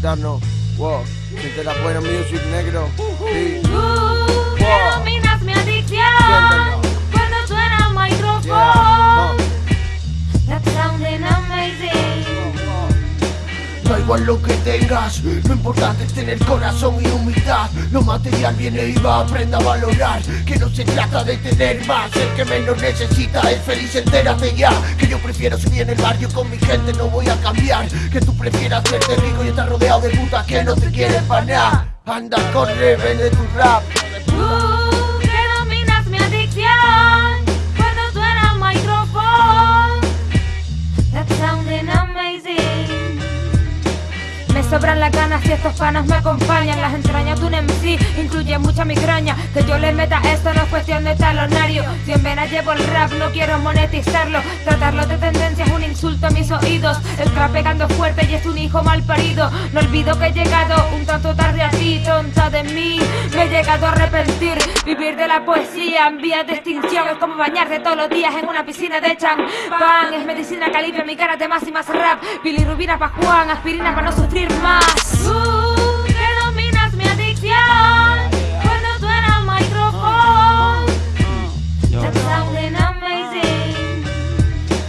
darnos, wow, siente la buena music negro. Sí. Wow. Da igual lo que tengas, lo importante es tener corazón y humildad. Lo material viene y va, aprenda a valorar. Que no se trata de tener más, el que menos necesita es feliz, entérate ya. Que yo prefiero subir en el barrio con mi gente, no voy a cambiar. Que tú prefieras verte rico y estar rodeado de putas que no te quieren para nada. Anda, corre, vende tu rap. Sobran las ganas y estos panas me acompañan. Las entrañas de un MC incluye mucha migraña. Que yo le meta esto no es cuestión de talonario. Si en venas llevo el rap, no quiero monetizarlo. Tratarlo de tendencia es un insulto a mis oídos. El trap pegando fuerte y es un hijo mal parido. No olvido que he llegado un tanto tarde tonta de mí. Me he llegado a arrepentir. Vivir de la poesía en vías de extinción es como bañarse todos los días en una piscina de champán. Es medicina que alivia mi cara de más y más rap. Bilirrubina pa' Juan, aspirina para no sufrir más. Tú que dominas mi adicción cuando suena el micrófono. That's amazing.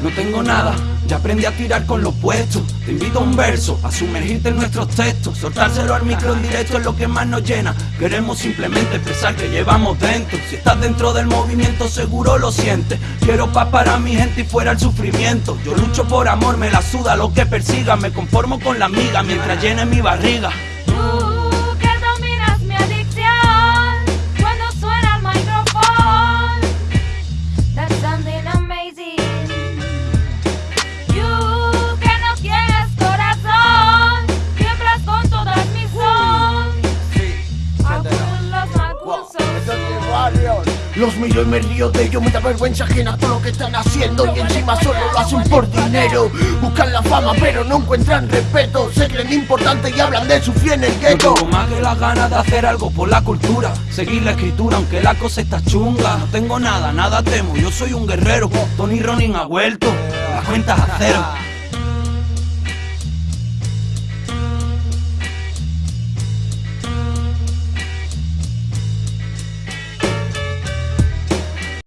No tengo nada, ya aprendí a tirar con lo puesto. Te invito a un verso, a sumergirte en nuestros textos. Soltárselo al micro en directo es lo que más nos llena. Queremos simplemente expresar que llevamos dentro. Si estás dentro del movimiento, seguro lo sientes. Quiero paz para mi gente y fuera el sufrimiento. Yo lucho por amor, me la suda lo que persiga. Me conformo con la amiga mientras llene mi barriga. Los miro y me río de ellos, me da vergüenza ajena todo lo que están haciendo. Y encima solo lo hacen por dinero. Buscan la fama pero no encuentran respeto, se creen importantes y hablan de su fin en el Yo gueto. tengo más que las ganas de hacer algo por la cultura. Seguir la escritura aunque la cosa está chunga. No tengo nada, nada temo, yo soy un guerrero Tony Ronin ha vuelto, las cuentas a cero